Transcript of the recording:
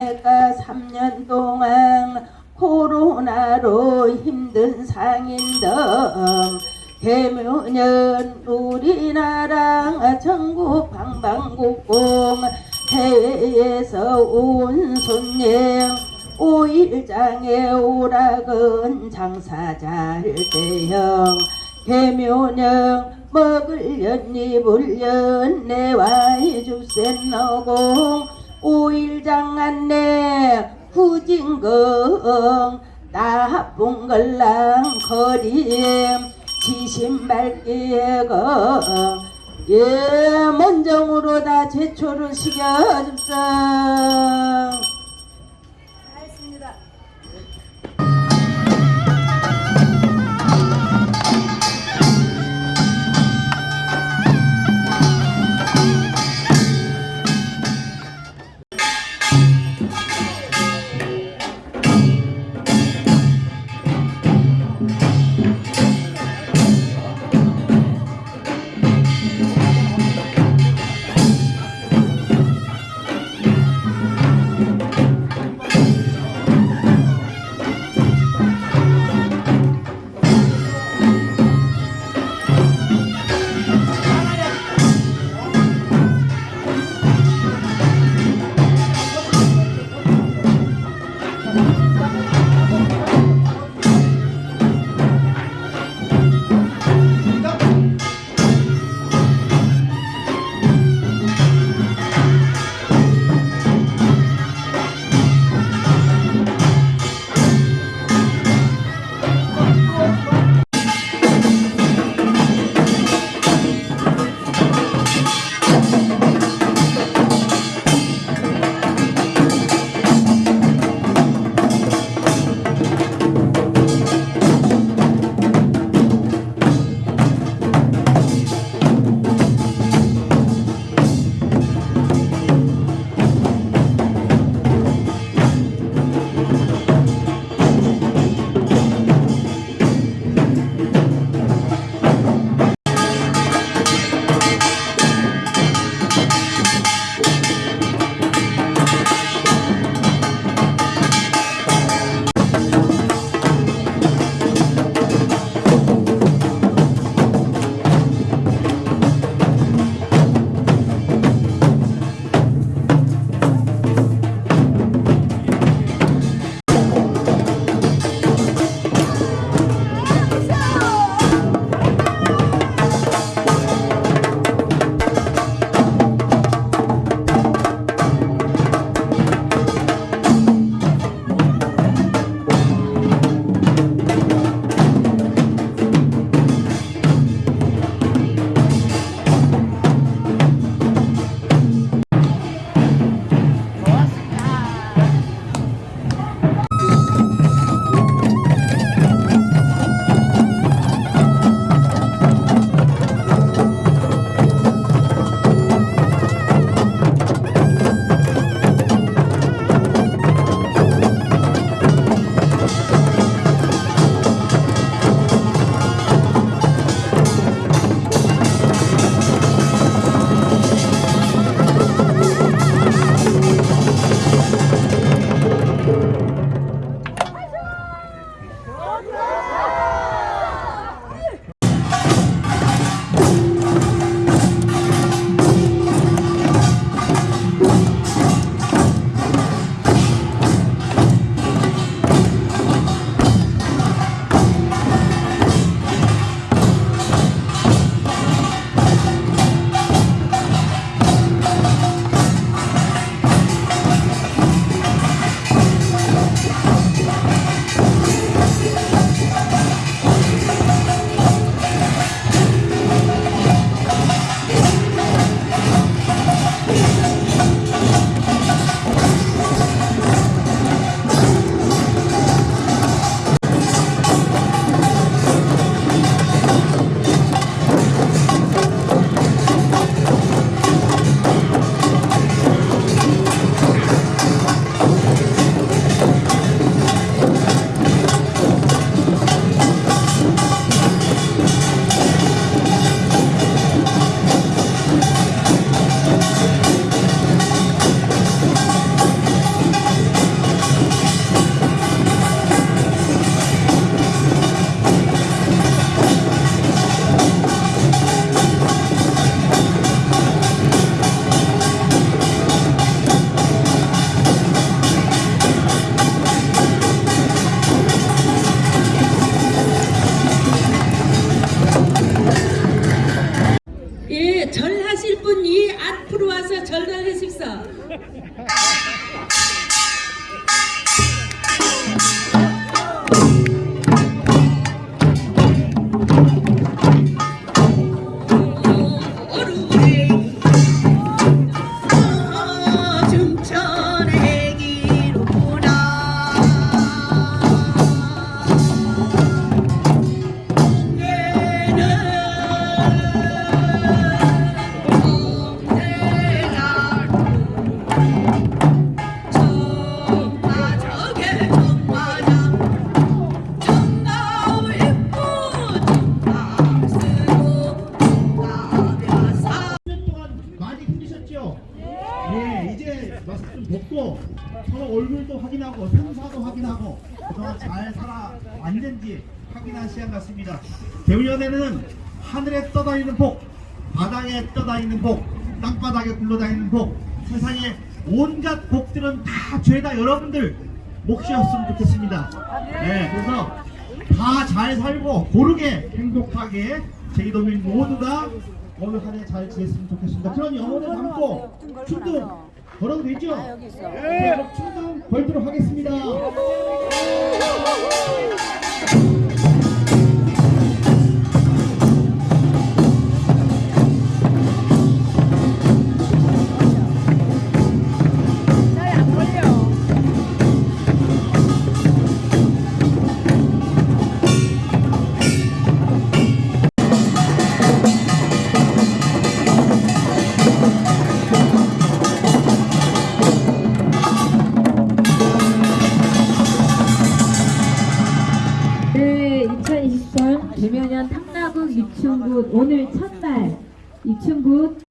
내가 3년 동안 코로나로 힘든 상인들 대면은 우리나라 전국 방방곡곡 해외에서 온 손님 오일장에 오락은 장사 잘 대형. 개묘령 먹을련 입을련 내와이 주센 너공 오일장 안내 후진경 나쁜 걸랑 거림 지신발기가 예 먼정으로 다 제초를 시켜줍사 절하실 분이 앞으로 와서 절을 하십시오. 마스크 좀 벗고 서로 얼굴도 확인하고 생사도 확인하고 그동안 잘 살아왔는지 확인한 시간 같습니다. 대우연에는 하늘에 떠다니는 복, 바다에 떠다니는 복, 땅바닥에 굴러다니는 복, 세상에 온갖 복들은 다 죄다 여러분들 몫이었으면 좋겠습니다. 네, 그래서 다 잘 살고 고르게 행복하게 제이도민 모두가 오늘 한 해 잘 지냈으면 좋겠습니다. 그럼 영혼을 담고 춤도 걸어도 되죠? 네, 그럼 춤도 걸도록 하겠습니다. 굿 오늘 첫날 입춘 굿